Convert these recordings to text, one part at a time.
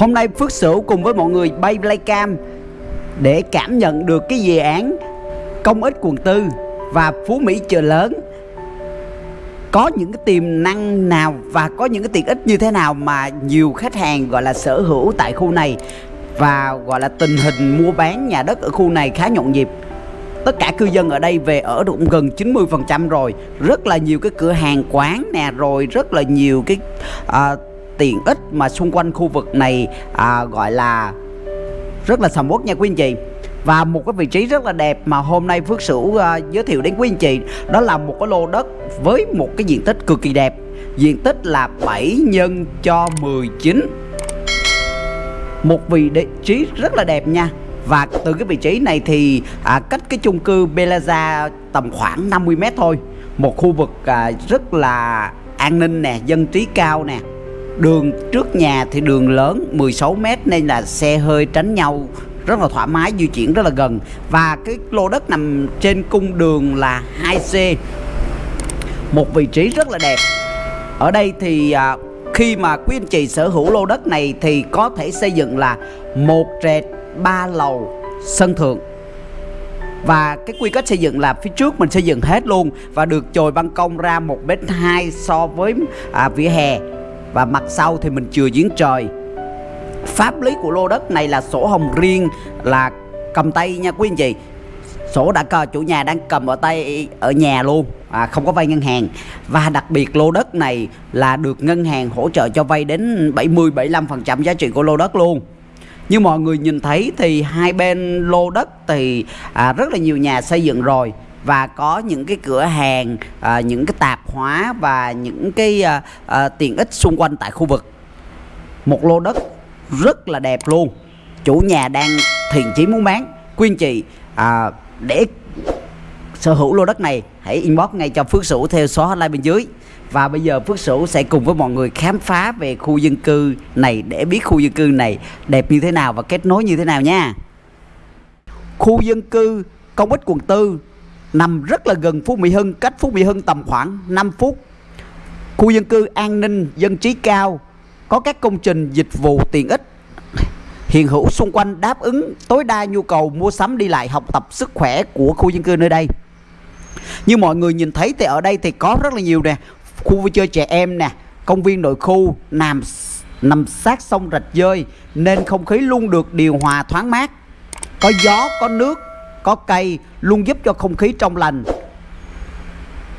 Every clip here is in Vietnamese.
Hôm nay Phước Sửu cùng với mọi người bay Playcam để cảm nhận được cái dự án công ích quận tư và Phú Mỹ chợ lớn. Có những cái tiềm năng nào và có những cái tiện ích như thế nào mà nhiều khách hàng gọi là sở hữu tại khu này và gọi là tình hình mua bán nhà đất ở khu này khá nhộn nhịp? Tất cả cư dân ở đây về ở được gần 90% rồi rất là nhiều cái cửa hàng quán nè rồi rất là nhiều cái uh, tiện ích mà xung quanh khu vực này à, gọi là rất là sầm uất nha quý anh chị. Và một cái vị trí rất là đẹp mà hôm nay Phước Sửu uh, giới thiệu đến quý anh chị đó là một cái lô đất với một cái diện tích cực kỳ đẹp. Diện tích là 7 nhân cho 19 một vị trí rất là đẹp nha. Và từ cái vị trí này thì à, cách cái chung cư Belaza tầm khoảng 50 mét thôi. Một khu vực à, rất là an ninh nè dân trí cao nè đường trước nhà thì đường lớn 16 mét nên là xe hơi tránh nhau rất là thoải mái di chuyển rất là gần. Và cái lô đất nằm trên cung đường là 2C một vị trí rất là đẹp. Ở đây thì à, khi mà quý anh chị sở hữu lô đất này thì có thể xây dựng là một trệt ba lầu sân thượng. Và cái quy cách xây dựng là phía trước mình xây dựng hết luôn và được chồi ban công ra một mét hai so với à, vỉa hè và mặt sau thì mình chừa giếng trời. Pháp lý của lô đất này là sổ hồng riêng là cầm tay nha quý anh chị. Sổ đã cờ chủ nhà đang cầm ở tay ở nhà luôn à, không có vay ngân hàng. Và đặc biệt lô đất này là được ngân hàng hỗ trợ cho vay đến 70 75% giá trị của lô đất luôn. Như mọi người nhìn thấy thì hai bên lô đất thì à, rất là nhiều nhà xây dựng rồi và có những cái cửa hàng à, những cái tạp hóa và những cái à, à, tiện ích xung quanh tại khu vực. Một lô đất rất là đẹp luôn. Chủ nhà đang thiện chí muốn bán. Quyên chị à, để sở hữu lô đất này hãy inbox ngay cho Phước Sửu theo số hotline bên dưới. Và bây giờ Phước Sửu sẽ cùng với mọi người khám phá về khu dân cư này để biết khu dân cư này đẹp như thế nào và kết nối như thế nào nha. Khu dân cư công ích quận tư nằm rất là gần Phú Mỹ Hưng, cách Phú Mỹ Hưng tầm khoảng 5 phút. Khu dân cư an ninh, dân trí cao, có các công trình dịch vụ tiện ích. Hiện hữu xung quanh đáp ứng tối đa nhu cầu mua sắm đi lại, học tập sức khỏe của khu dân cư nơi đây. Như mọi người nhìn thấy thì ở đây thì có rất là nhiều nè, khu vui chơi trẻ em nè, công viên nội khu, nằm nằm sát sông rạch dơi nên không khí luôn được điều hòa thoáng mát. Có gió, có nước có cây luôn giúp cho không khí trong lành.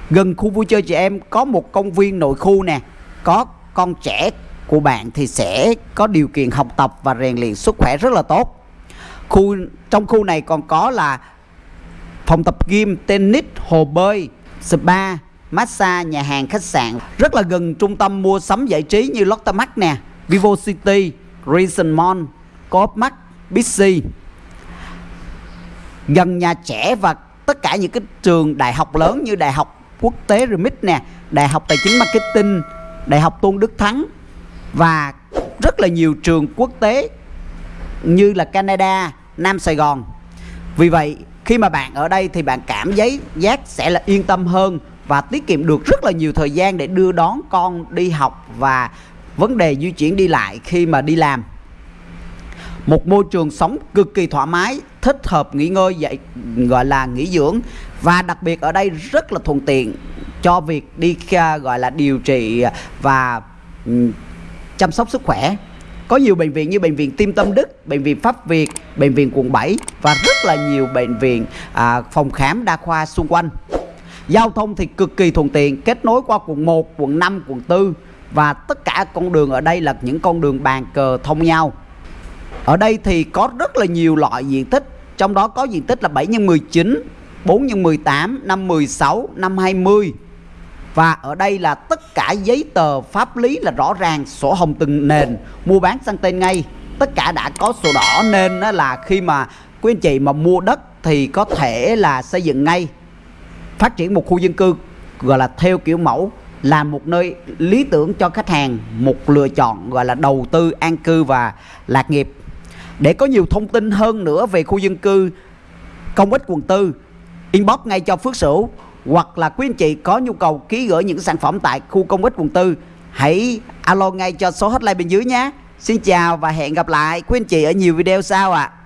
Gần khu vui chơi trẻ em có một công viên nội khu nè. Có con trẻ của bạn thì sẽ có điều kiện học tập và rèn luyện sức khỏe rất là tốt. Khu, trong khu này còn có là phòng tập gym, tennis, hồ bơi, spa, massage, nhà hàng, khách sạn. Rất là gần trung tâm mua sắm giải trí như Lotte Mart nè, Vivo City Reason Mall, Coop Mart Bixi gần nhà trẻ và tất cả những cái trường đại học lớn như đại học quốc tế Remit nè đại học tài chính marketing đại học Tôn Đức Thắng và rất là nhiều trường quốc tế như là Canada, Nam Sài Gòn. Vì vậy khi mà bạn ở đây thì bạn cảm giấy giác sẽ là yên tâm hơn và tiết kiệm được rất là nhiều thời gian để đưa đón con đi học và vấn đề di chuyển đi lại khi mà đi làm. Một môi trường sống cực kỳ thoải mái, thích hợp nghỉ ngơi dạy gọi là nghỉ dưỡng và đặc biệt ở đây rất là thuận tiện cho việc đi à, gọi là điều trị và ừ, chăm sóc sức khỏe có nhiều bệnh viện như bệnh viện Tim Tâm Đức, bệnh viện Pháp Việt, bệnh viện quận 7 và rất là nhiều bệnh viện à, phòng khám đa khoa xung quanh. Giao thông thì cực kỳ thuận tiện, kết nối qua quận 1, quận 5, quận 4 và tất cả con đường ở đây là những con đường bàn cờ thông nhau. Ở đây thì có rất là nhiều loại diện tích, trong đó có diện tích là 7 x 19, 4 x 18, 5 16, 5 20 và ở đây là tất cả giấy tờ pháp lý là rõ ràng sổ hồng từng nền. Mua bán sang tên ngay. Tất cả đã có sổ đỏ nên là khi mà quý anh chị mà mua đất thì có thể là xây dựng ngay. Phát triển một khu dân cư gọi là theo kiểu mẫu là một nơi lý tưởng cho khách hàng một lựa chọn gọi là đầu tư an cư và lạc nghiệp để có nhiều thông tin hơn nữa về khu dân cư, công ích quận tư, inbox ngay cho Phước Sửu hoặc là quý anh chị có nhu cầu ký gửi những sản phẩm tại khu công ích quận tư, hãy alo ngay cho số hotline bên dưới nhé Xin chào và hẹn gặp lại quý anh chị ở nhiều video sau ạ à.